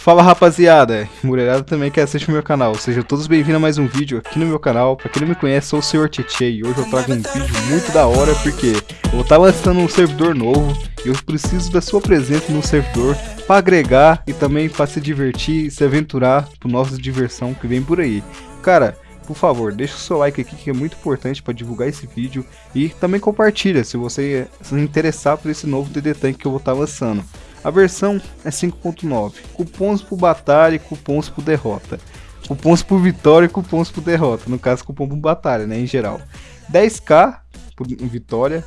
Fala rapaziada, mulherada também que assiste o meu canal, sejam todos bem-vindos a mais um vídeo aqui no meu canal. Pra quem não me conhece, sou o Sr. Tietê e hoje eu trago um vídeo muito da hora porque eu vou estar lançando um servidor novo e eu preciso da sua presença no servidor para agregar e também para se divertir e se aventurar pro nossa diversão que vem por aí. Cara, por favor, deixa o seu like aqui que é muito importante para divulgar esse vídeo e também compartilha se você se interessar por esse novo DD Tank que eu vou estar lançando. A versão é 5.9. Cupons por batalha e cupons por derrota. Cupons por vitória e cupons por derrota. No caso, cupom por batalha, né? Em geral. 10k por vitória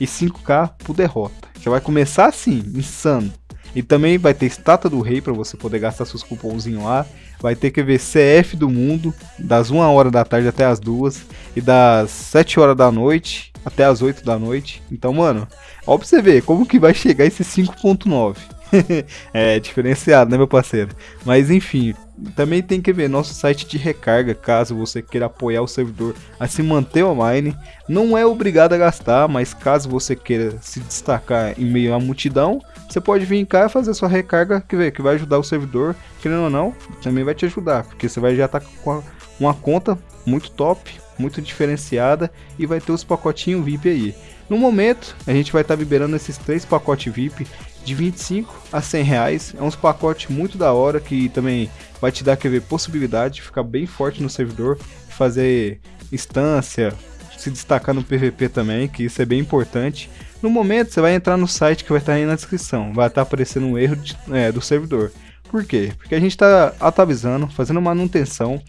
e 5k por derrota. Já vai começar assim, insano. E também vai ter estátua do rei para você poder gastar seus cupomzinhos lá. Vai ter que ver CF do mundo, das 1 hora da tarde até as 2 e das 7 horas da noite até as 8 da noite. Então, mano, ó pra você ver como que vai chegar esse 5.9. é diferenciado, né, meu parceiro? Mas enfim, também tem que ver nosso site de recarga, caso você queira apoiar o servidor a se manter online. Não é obrigado a gastar, mas caso você queira se destacar em meio à multidão, você pode vir cá e fazer sua recarga, que, que vai ajudar o servidor, querendo ou não, também vai te ajudar, porque você vai já estar tá com uma conta muito top, muito diferenciada e vai ter os pacotinhos VIP aí. No momento, a gente vai estar tá liberando esses três pacotes VIP de 25 a 100 reais. É uns pacotes muito da hora que também vai te dar quer ver, possibilidade de ficar bem forte no servidor, fazer instância, se destacar no PVP também, que isso é bem importante. No momento, você vai entrar no site que vai estar aí na descrição, vai estar aparecendo um erro de, é, do servidor. Por quê? Porque a gente está atualizando, fazendo manutenção,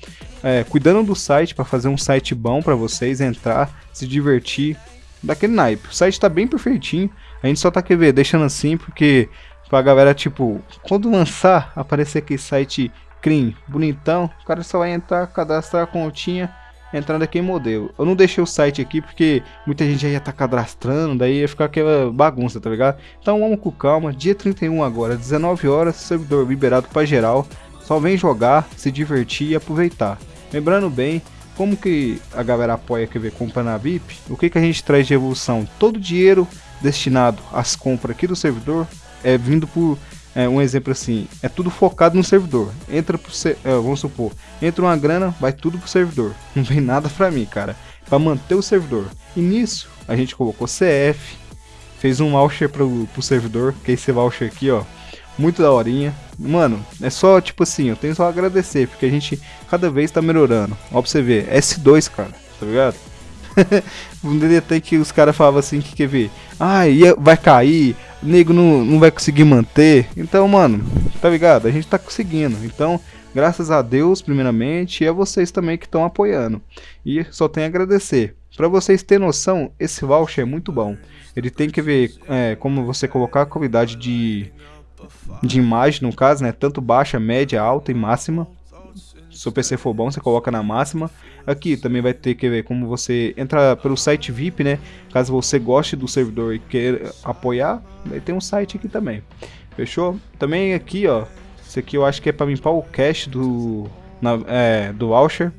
é, cuidando do site para fazer um site bom para vocês entrar, se divertir, daquele naipe. O site está bem perfeitinho, a gente só tá quer ver, deixando assim porque pra galera tipo, quando lançar aparecer aquele site clean, bonitão, o cara só vai entrar, cadastrar a continha entrando aqui em modelo. Eu não deixei o site aqui porque muita gente já ia estar tá cadastrando, daí ia ficar aquela bagunça, tá ligado? Então vamos com calma, dia 31 agora, 19 horas, servidor liberado para geral. Só vem jogar, se divertir e aproveitar. Lembrando bem, como que a galera apoia quer ver compra na VIP, o que, que a gente traz de evolução? Todo o dinheiro destinado às compras aqui do servidor é vindo por é, um exemplo assim, é tudo focado no servidor. Entra pro, é, vamos supor, entra uma grana, vai tudo pro servidor. Não vem nada pra mim, cara. Pra manter o servidor. E nisso, a gente colocou CF, fez um voucher pro, pro servidor, que é esse voucher aqui, ó. Muito da horinha. Mano, é só tipo assim, eu tenho só a agradecer, porque a gente cada vez tá melhorando. Ó pra você ver, S2, cara, tá ligado? um DDT que os caras falavam assim que quer ver. Ah, vai cair, nego não, não vai conseguir manter. Então, mano, tá ligado? A gente tá conseguindo. Então, graças a Deus, primeiramente, e a vocês também que estão apoiando. E só tenho a agradecer. Para vocês terem noção, esse voucher é muito bom. Ele tem que ver é, como você colocar a qualidade de, de imagem, no caso, né? Tanto baixa, média, alta e máxima. Se o PC for bom, você coloca na máxima. Aqui também vai ter que ver como você entra pelo site VIP, né? Caso você goste do servidor e queira apoiar, ter um site aqui também. Fechou? Também aqui, ó. Isso aqui eu acho que é para limpar o cache do, na, é, do voucher.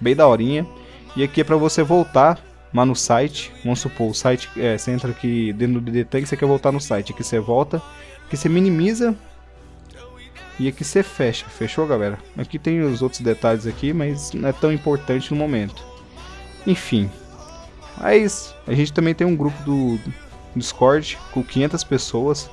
Bem da horinha. E aqui é para você voltar lá no site. Vamos supor, o site, é, você entra aqui dentro do DD Tank, você quer voltar no site. Aqui você volta, aqui você minimiza e aqui você fecha, fechou galera? Aqui tem os outros detalhes aqui, mas não é tão importante no momento. Enfim, mas a gente também tem um grupo do Discord com 500 pessoas.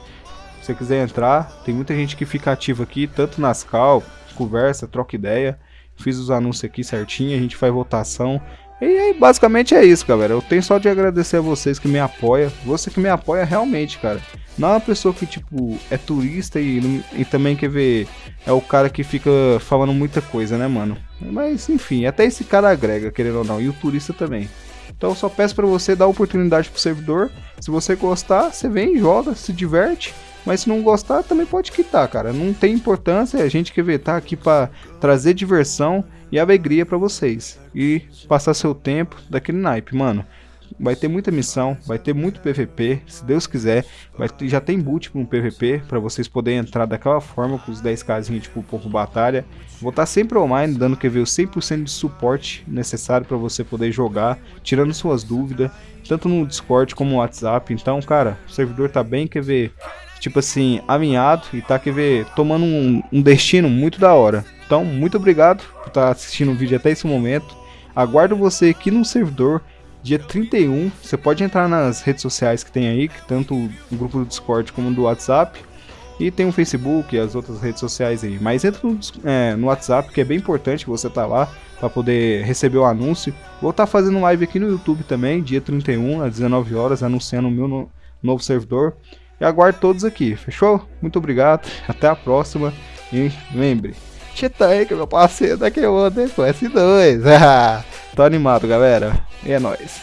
Se você quiser entrar, tem muita gente que fica ativa aqui, tanto nas cal, conversa, troca ideia. Fiz os anúncios aqui certinho, a gente faz votação. E aí, basicamente é isso, galera. Eu tenho só de agradecer a vocês que me apoiam. Você que me apoia realmente, cara. Não é uma pessoa que, tipo, é turista e, e também quer ver. É o cara que fica falando muita coisa, né, mano? Mas, enfim, até esse cara agrega, querendo ou não. E o turista também. Então eu só peço para você dar oportunidade pro servidor. Se você gostar, você vem, joga, se diverte. Mas se não gostar, também pode quitar, cara. Não tem importância. A gente quer ver, tá aqui para trazer diversão e alegria para vocês. E passar seu tempo daquele naipe, mano vai ter muita missão, vai ter muito PVP, se Deus quiser, vai ter, já tem boot para um PVP, para vocês poderem entrar daquela forma com os 10 casinhos tipo pouco batalha. Vou estar tá sempre online, dando que ver o 100% de suporte necessário para você poder jogar, tirando suas dúvidas, tanto no Discord como no WhatsApp. Então, cara, o servidor tá bem, quer ver tipo assim, alinhado e tá, quer ver, tomando um, um destino muito da hora. Então, muito obrigado por estar tá assistindo o vídeo até esse momento. Aguardo você aqui no servidor dia 31. Você pode entrar nas redes sociais que tem aí, tanto o grupo do Discord como do WhatsApp. E tem o Facebook e as outras redes sociais aí. Mas entra no, é, no WhatsApp, que é bem importante você tá lá para poder receber o anúncio. Vou estar tá fazendo live aqui no YouTube também, dia 31, às 19 horas, anunciando o meu no, novo servidor. E aguardo todos aqui, fechou? Muito obrigado, até a próxima. E lembre, que é meu parceiro daqui ontem com S2. Tô animado, galera. E é nóis.